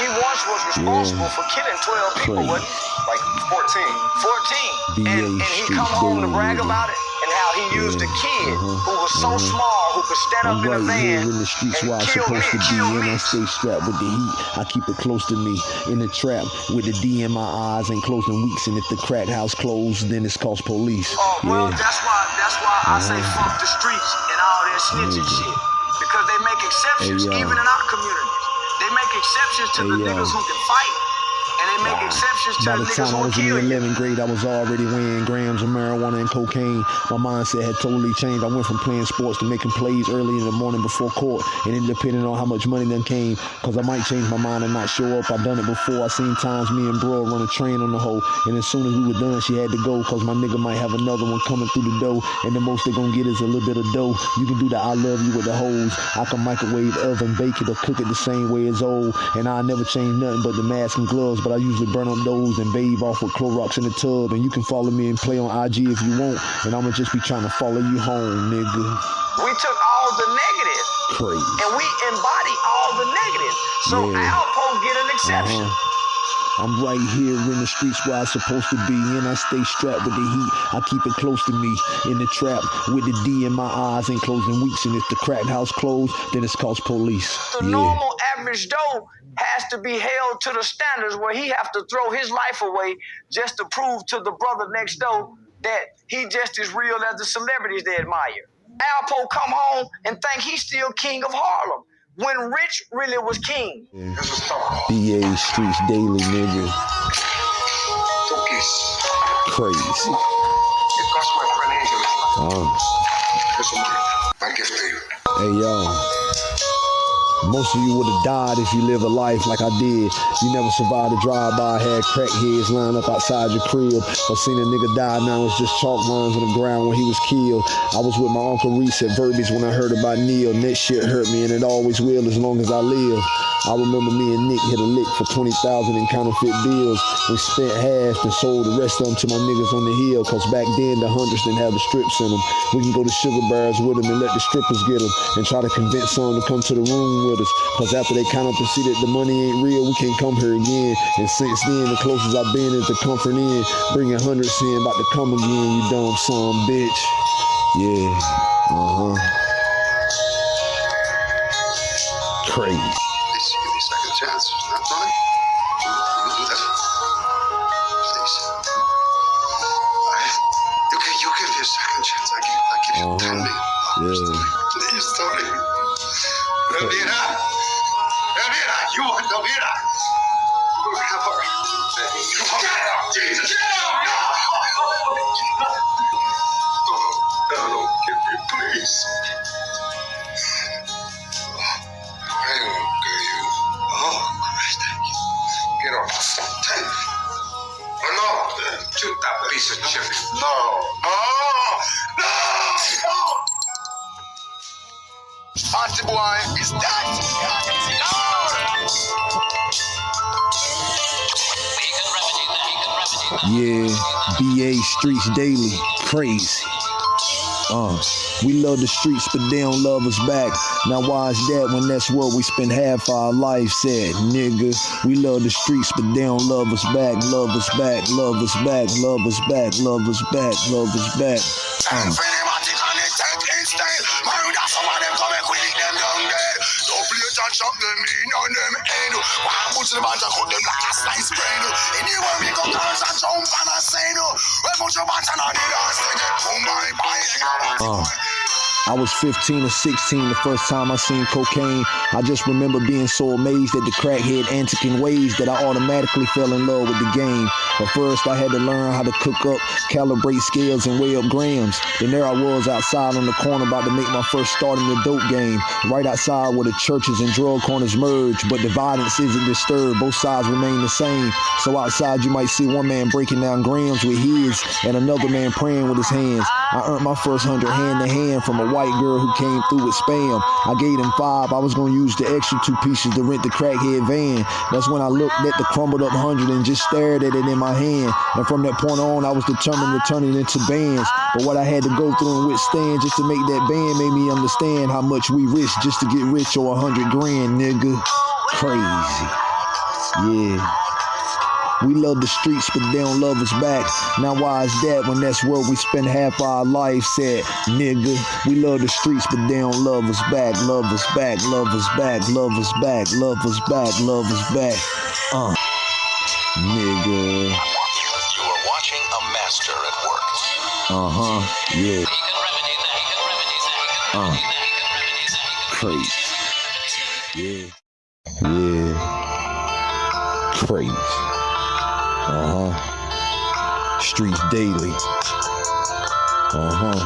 he once was responsible Yeah. for killing 12 people, wasn't he? Like 14. 14. BA And, and he come home to brag about it and how he used a kid uh-huh, who was so uh-huh. small who could stand I'm up in a right here van in the streets and where I'm supposed me, to be, and. I stay strapped with the heat. I keep it close to me in the trap with the D in my eyes, ain't closing weeks. And if the crack house closed, then it's cost police. Oh, well, yeah, that's why that's why I say Uh-huh. fuck the streets and all that snitching Nigga. shit. Because they make exceptions, Hey, even in our communities. They make exceptions to Hey, the yo. niggas who can fight. And they make exceptions to By the the time I was in the 11th grade, I was already weighing grams of marijuana and cocaine. My mindset had totally changed. I went from playing sports to making plays early in the morning before court, and it depended on how much money then came. Cause I might change my mind and not show up. I've done it before. I seen times me and bro run a train on the hoe, and as soon as we were done, she had to go. Cause my nigga might have another one coming through the door, and the most they gonna get is a little bit of dough. You can do the I love you with the hoes. I can microwave, oven, bake it, or cook it the same way as old. And I never change nothing but the mask and gloves, but I usually burn up those and bathe off with Clorox in the tub. And you can follow me and play on IG if you want, and I'ma just be trying to follow you home, nigga. We took all the negative Crazy. and we embody all the negative. So Yeah. Alpo get an exception. Uh-huh. I'm right here in the streets where I'm supposed to be, and I stay strapped with the heat. I keep it close to me in the trap with the D in my eyes, ain't closing weeks. And if the crack house closed, then it's cost police. The Yeah. normal average Joe has to be held to the standards where he have to throw his life away just to prove to the brother next door that he just as real as the celebrities they admire. Alpo come home and think he's still king of Harlem when Rich really was king. This. BA Streets Daily, nigga. Two. Crazy. It cost my friend Angel. Uh-huh. Oh. Here's some money. My gift to you. Hey yo. Most of you would have died if you live a life like I did. You never survived a drive-by, had crackheads lined up outside your crib, or seen a nigga die. Now it's just chalk lines on the ground when he was killed. I was with my uncle Reese at Verbies when I heard about Neil. And that shit hurt me, and it always will as long as I live. I remember me and Nick hit a lick for 20,000 in counterfeit bills. We spent half and sold the rest of them to my niggas on the hill. Cause back then the hundreds didn't have the strips in them. We can go to sugar bars with them and let the strippers get them. And try to convince some to come to the room with us. Cause after they count up and see that the money ain't real, we can't come here again. And since then, the closest I've been is the Comfort Inn. Bringing hundreds in, about to come again, you dumb son bitch. Yeah, uh-huh. Crazy. Me a chance. Not Tony? You do that. Please. I, you can you give me a second chance. I give I give you oh, ten million dollars. Yeah. Please, Tony. Elvira. Elvira, you want Elvira? You. Get up, Jesus. Yeah, BA Streets Daily, crazy. Uh, we love the streets, but they don't love us back. Now why is that when that's what we spend half our life at, nigga? We love the streets, but they don't love us back. Love us back, love us back, love us back, love us back, love us back. Uh, Uh. I was 15 or 16 the first time I seen cocaine. I just remember being so amazed at the crackhead antic in ways that I automatically fell in love with the game. But first I had to learn how to cook up, calibrate scales, and weigh up grams. Then there I was outside on the corner about to make my first start in the dope game. Right outside where the churches and drug corners merge, but the violence isn't disturbed. Both sides remain the same. So outside you might see one man breaking down grams with his and another man praying with his hands. I earned my first hundred hand to hand from a white girl who came through with spam. I gave him five. I was gonna use the extra two pieces to rent the crackhead van. That's when I looked at the crumbled up hundred and just stared at it in my hand. And from that point on, I was determined to turn it into bands. But what I had to go through and withstand just to make that band made me understand how much we risk just to get rich or a hundred grand, nigga. Crazy. Yeah. We love the streets, but they don't love us back. Now why is that when that's where we spend half our life at, nigga? We love the streets, but they don't love us back. Love us back, love us back, love us back, love us back, love us back. Uh, nigga. You are watching a master at work. Uh huh. Yeah. Daily. Uh huh.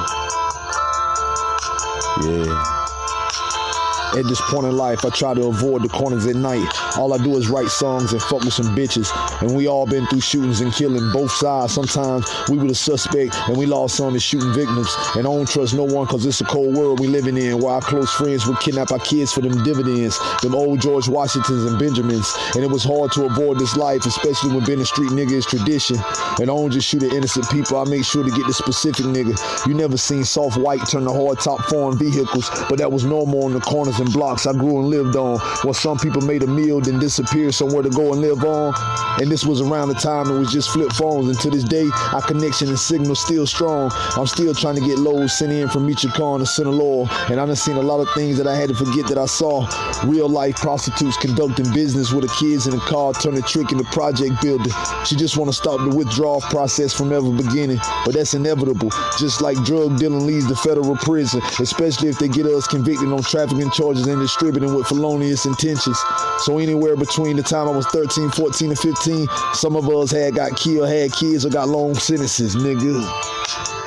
At this point in life, I try to avoid the corners at night. All I do is write songs and fuck with some bitches. And we all been through shootings and killing both sides. Sometimes we were the suspect and we lost some to shooting victims. And I don't trust no one cause it's a cold world we living in where our close friends would kidnap our kids for them dividends. Them old George Washingtons and Benjamins. And it was hard to avoid this life, especially when being a street nigga is tradition. And I don't just shoot at innocent people, I make sure to get the specific nigga. You never seen soft white turn to hard top foreign vehicles, but that was normal on the corners and blocks I grew and lived on. Where some people made a meal, then disappeared somewhere to go and live on. And this was around the time it was just flip phones. And to this day, our connection and signal still strong. I'm still trying to get loads sent in from Michoacan to Sinaloa. And I done seen a lot of things that I had to forget that I saw. Real life prostitutes conducting business with the kids in a car, turning trick in the project building. She just want to stop the withdrawal process from ever beginning. But that's inevitable. Just like drug dealing leads to federal prison, especially if they get us convicted on trafficking charges and distributing with felonious intentions. So anywhere between the time I was 13, 14, and 15, some of us had got killed, had kids, or got long sentences, nigga.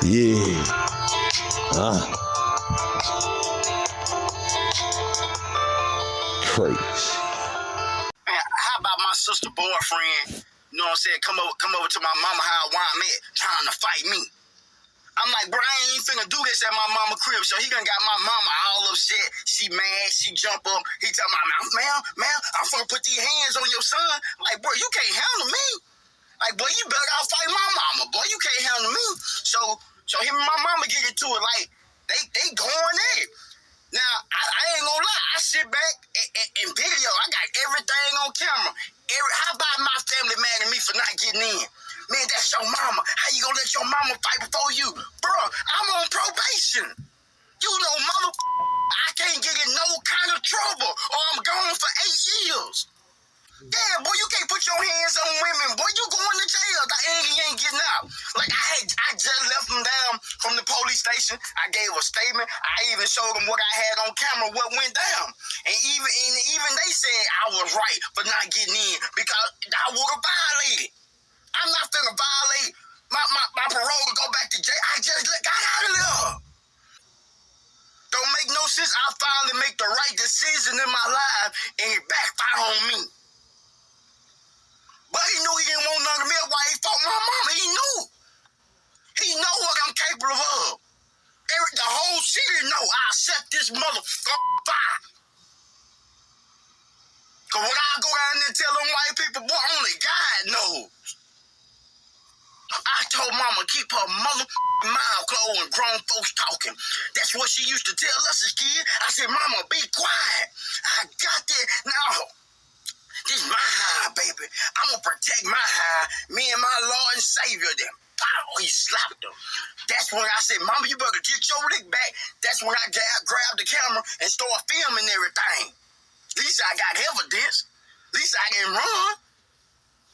Yeah. Uh. Crazy. Man, how about my sister boyfriend? You know what I'm saying? Come over, come over to my mama house where I'm at, trying to fight me. I'm like, I ain't finna do this at my mama crib. So he done got my mama all upset. She mad. She jump up. He tell my mom, man, man, I'm finna put these hands on your son. I'm like, bro, you can't handle me. Like, boy, you better go fight my mama. Boy, you can't handle me. So, so him and my mama get into it. Like, they they going in. Now, I, I ain't gonna lie. I sit back and, and video. I got everything on camera. Every, how about my family mad at me for not getting in? Man, that's your mama. How you gonna let your mama fight before you? Bruh, I'm on probation. You know, mother, I can't get in no kind of trouble or I'm gone for eight years. Yeah, boy, you can't put your hands on women. Boy, you going to jail. The you ain't getting out. Like, I had, I just left them down from the police station. I gave a statement. I even showed them what I had on camera, what went down. And even, and even they said I was right for not getting in because I would have violated. I'm not finna violate my, my, my parole to go back to jail. I just got out of there. Don't make no sense. I finally make the right decision in my life and it backfired on me. But he knew he didn't want none of me. Why he fought my mama? He knew. He know what I'm capable of. The whole city know I set this motherfucker fire. Cause when I go down there and tell them white people, boy, only God knows. I told mama keep her mother mouth closed when grown folks talking. That's what she used to tell us as kids. I said, Mama, be quiet. I got that. Now, this my high, baby. I'm gonna protect my high. Me and my Lord and Savior them. Pow, he slapped her. That's when I said, Mama, you better get your lick back. That's when I gra- grabbed the camera and started filming everything. At least I got evidence. At least I can run.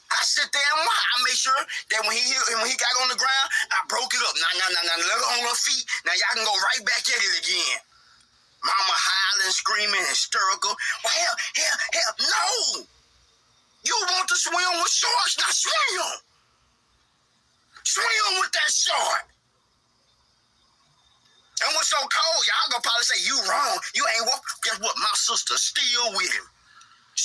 I sit there and watch. I make sure that when he when he got on the ground, I broke it up. Now, now, now, now, let her on her feet. Now y'all can go right back at it again. Mama howling, screaming, hysterical. Well, hell, hell, hell, no. You want to swim with sharks? Now swim. Swim with that shark. And what's so cold? Y'all gonna probably say you wrong. You ain't walk. Guess what? My sister still with him.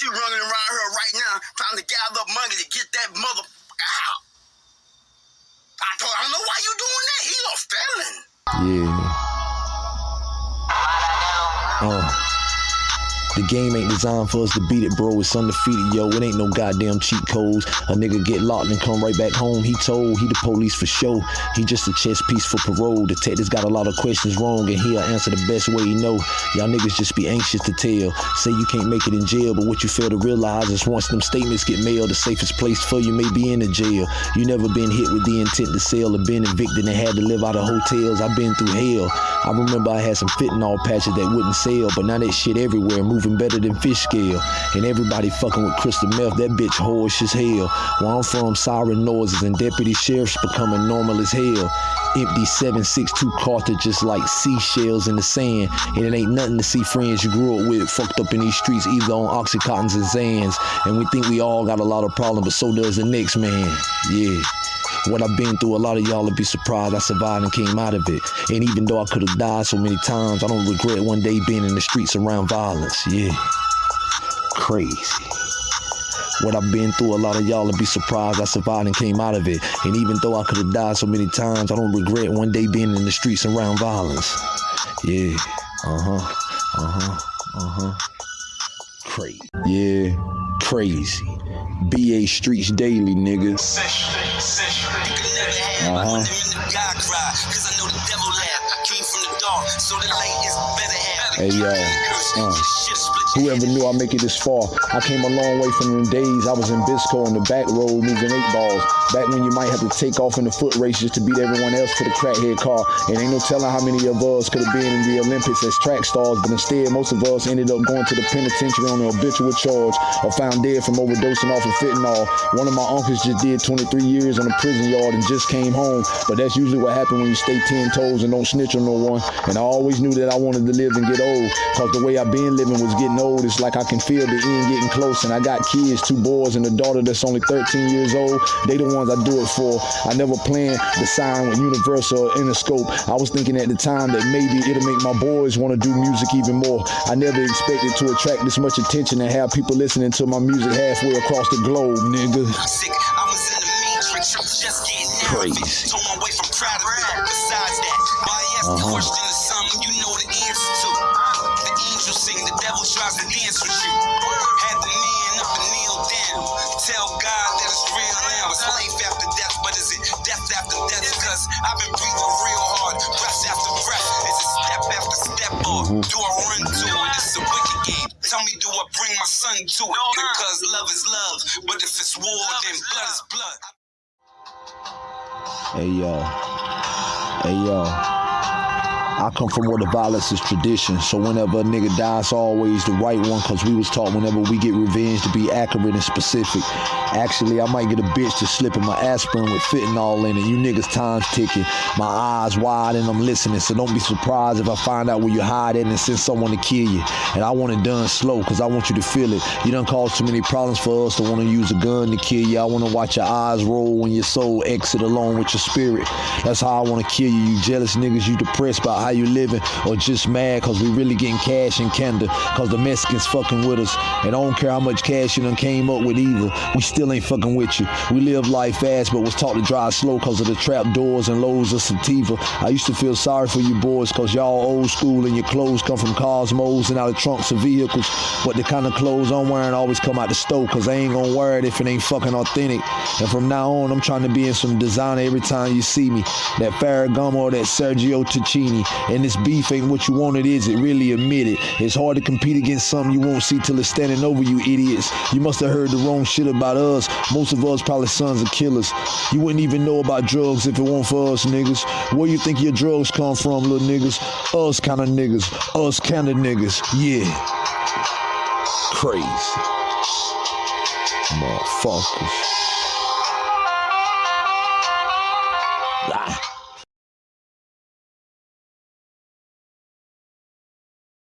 She running around here right now trying to gather money to get that mother out. I told her, I don't know why you doing that. He a felon. Yeah. Uh. The game ain't designed for us to beat it, bro. It's undefeated, yo. It ain't no goddamn cheat codes. A nigga get locked and come right back home. He told he the police for sure. He just a chess piece for parole. Detectives got a lot of questions wrong, and he'll answer the best way he know. Y'all niggas just be anxious to tell. Say you can't make it in jail, but what you fail to realize is once them statements get mailed, the safest place for you may be in the jail. You never been hit with the intent to sell or been evicted and had to live out of hotels. I've been through hell. I remember I had some fentanyl patches that wouldn't sell, but now that shit everywhere, moving better than fish scale. And everybody fucking with crystal meth, that bitch whorish as hell. Where I'm from, siren noises and deputy sheriffs becoming normal as hell. Empty 762 cartridges like seashells in the sand. And it ain't nothing to see friends you grew up with fucked up in these streets, either on Oxycontins and Xans. And we think we all got a lot of problems, but so does the next man. Yeah. What I've been through, a lot of y'all will be surprised I survived and came out of it. And even though I could have died so many times, I don't regret one day being in the streets around violence. Yeah. Crazy. What I've been through, a lot of y'all will be surprised I survived and came out of it. And even though I could have died so many times, I don't regret one day being in the streets around violence. Yeah. Uh huh. Uh huh. Uh huh. Crazy. Yeah. Crazy. BA Streets Daily, nigga. Uh-huh. Hey yo, uh, whoever knew I'd make it this far? I came a long way from them days. I was in Bisco on the back road moving eight balls. Back when you might have to take off in the foot race just to beat everyone else to the crackhead car. And ain't no telling how many of us could have been in the Olympics as track stars, but instead most of us ended up going to the penitentiary on an habitual charge or found dead from overdosing off of fentanyl. One of my uncles just did 23 years on a prison yard and just came home. But that's usually what happens when you stay 10 toes and don't snitch on no one. And I always knew that I wanted to live and get old. Cause the way I've been living was getting old. It's like I can feel the end getting close. And I got kids, two boys and a daughter that's only 13 years old. They the ones I do it for. I never planned to sign with Universal or Interscope. I was thinking at the time that maybe it'll make my boys want to do music even more. I never expected to attract this much attention and have people listening to my music halfway across the globe, nigga. Crazy. Uh-huh. you sing, the devil tries to dance with you. Had the man up and kneel down. Tell God that it's real now. It's life after death, but is it death after death? Cause I've been breathing real hard, breath after breath. Is it step after step or mm-hmm. do I run to it? It's a wicked game. Tell me, do I bring my son to it? Because love is love, but if it's war, then blood is blood. Hey yo. Hey yo. I come from where the violence is tradition. So whenever a nigga dies, always the right one. Cause we was taught whenever we get revenge to be accurate and specific. Actually, I might get a bitch to slip in my aspirin with fentanyl in it. You niggas time's ticking. My eyes wide and I'm listening. So don't be surprised if I find out where you hide at and send someone to kill you. And I want it done slow cause I want you to feel it. You done caused too many problems for us to want to use a gun to kill you. I want to watch your eyes roll when your soul exit along with your spirit. That's how I want to kill you. You jealous niggas, you depressed by how you living or just mad cause we really getting cash in Canada cause the Mexicans fucking with us. And I don't care how much cash you done came up with either. We still ain't fucking with you. We live life fast but was taught to drive slow cause of the trap doors and loads of sativa. I used to feel sorry for you boys cause y'all old school and your clothes come from Cosmos and out of trunks of vehicles. But the kind of clothes I'm wearing always come out the stove cause I ain't gonna wear it if it ain't fucking authentic. And from now on, I'm trying to be in some designer every time you see me. That Ferragamo or that Sergio Tacchini. And this beef ain't what you want it is, it really admit it. It's hard to compete against something you won't see till it's standing over you idiots. You must have heard the wrong shit about us. Most of us probably sons of killers. You wouldn't even know about drugs if it weren't for us niggas. Where you think your drugs come from, little niggas? Us kind of niggas. Us kind of niggas. Yeah. Crazy. Motherfuckers.